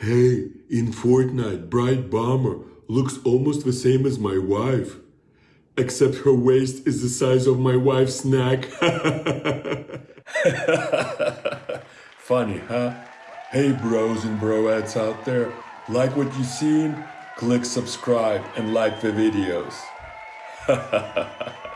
Hey, in Fortnite, Brite Bomber looks almost the same as my wife. Except her waist is the size of my wife's neck. Funny, huh? Hey, bros and broettes out there, like what you seen? Click subscribe and like the videos.